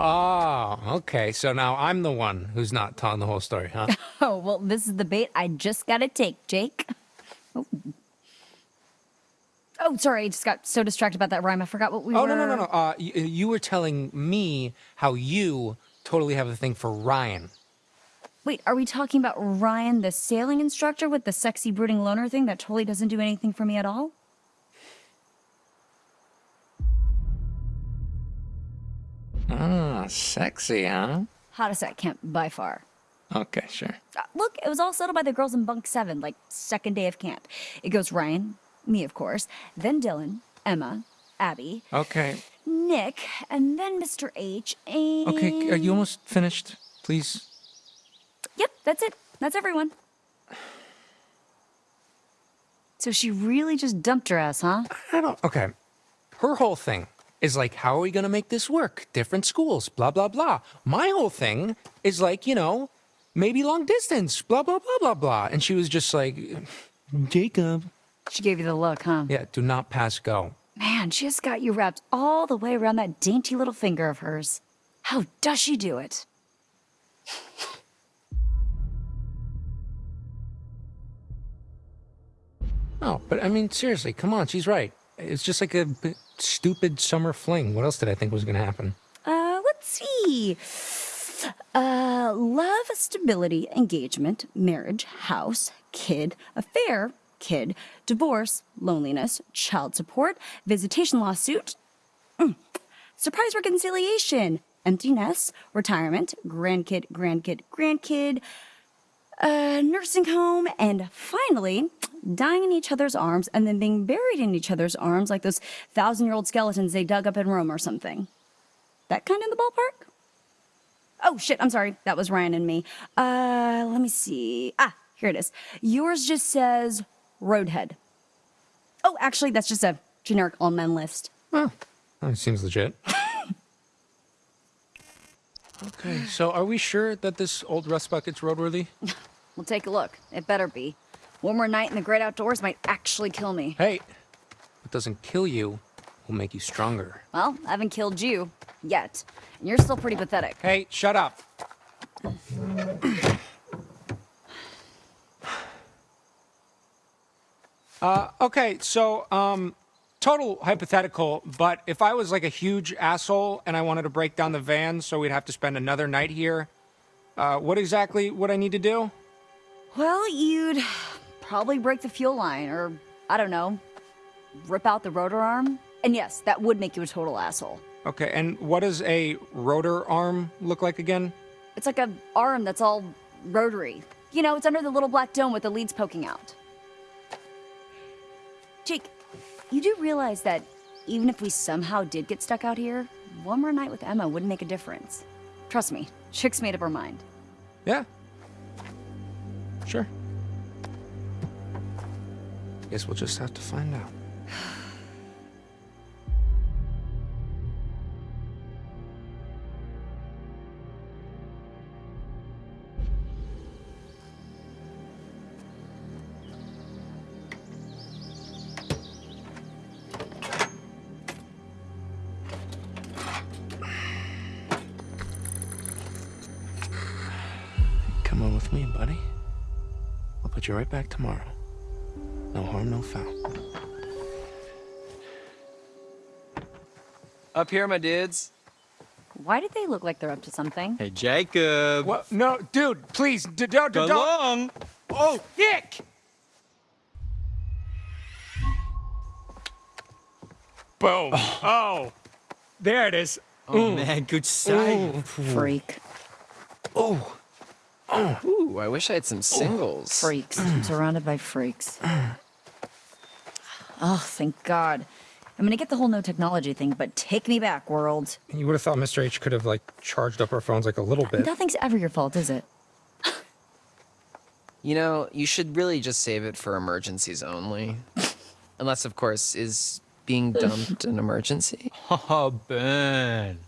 Oh, okay. So now I'm the one who's not telling the whole story, huh? Oh, well, this is the bait I just gotta take, Jake. Oh. Oh, sorry, I just got so distracted about that rhyme. I forgot what we were oh, were... no, no, no, no. Uh, you, you were telling me how you totally have a thing for Ryan. Wait, are we talking about Ryan, the sailing instructor with the sexy brooding loner thing that totally doesn't do anything for me at all? Sexy, huh? Hottest at camp by far. Okay, sure. Uh, look, it was all settled by the girls in bunk seven, like second day of camp. It goes Ryan, me of course, then Dylan, Emma, Abby, Okay. Nick, and then Mr. H, and... Okay, are you almost finished? Please? Yep, that's it. That's everyone. So she really just dumped her ass, huh? I don't. Okay. Her whole thing is like, how are we going to make this work? Different schools, blah, blah, blah. My whole thing is like, you know, maybe long distance, blah, blah, blah, blah, blah. And she was just like, mm, Jacob. She gave you the look, huh? Yeah, do not pass go. Man, she has got you wrapped all the way around that dainty little finger of hers. How does she do it? Oh, but I mean, seriously, come on, she's right. It's just like a stupid summer fling. What else did I think was going to happen? Uh, let's see. Uh, love, stability, engagement, marriage, house, kid, affair, kid, divorce, loneliness, child support, visitation lawsuit, mm, surprise reconciliation, emptiness, retirement, grandkid, grandkid, grandkid, uh, nursing home, and finally, dying in each other's arms and then being buried in each other's arms like those thousand year old skeletons they dug up in Rome or something. That kind in the ballpark? Oh shit, I'm sorry. That was Ryan and me. Uh, let me see. Ah, here it is. Yours just says Roadhead. Oh, actually, that's just a generic all men list. Oh, that seems legit. okay, so are we sure that this old rust bucket's roadworthy? We'll take a look. It better be. One more night in the great outdoors might actually kill me. Hey, what doesn't kill you will make you stronger. Well, I haven't killed you. Yet. And you're still pretty pathetic. Hey, shut up. uh, okay, so, um, total hypothetical, but if I was like a huge asshole and I wanted to break down the van so we'd have to spend another night here, uh, what exactly would I need to do? Well, you'd probably break the fuel line, or I don't know, rip out the rotor arm. And yes, that would make you a total asshole. Okay, and what does a rotor arm look like again? It's like a arm that's all rotary. You know, it's under the little black dome with the leads poking out. Jake, you do realize that even if we somehow did get stuck out here, one more night with Emma wouldn't make a difference. Trust me, Chick's made up her mind. Yeah. Sure. Guess we'll just have to find out. Come on with me, buddy. I'll put you right back tomorrow. No harm, no foul. Up here, my dudes. Why did they look like they're up to something? Hey, Jacob. What? No, dude, please, d- don't, don't. long. Oh, Nick! Boom. Oh. oh. There it is. Oh, man, good sight. Freak. Oh. Ooh, I wish I had some singles. Freaks. I'm surrounded by freaks. Oh, thank God. I'm gonna get the whole no technology thing, but take me back, world. You would have thought Mr. H could have, like, charged up our phones, like, a little bit. Nothing's ever your fault, is it? You know, you should really just save it for emergencies only. Unless, of course, is being dumped an emergency? Oh, Ben.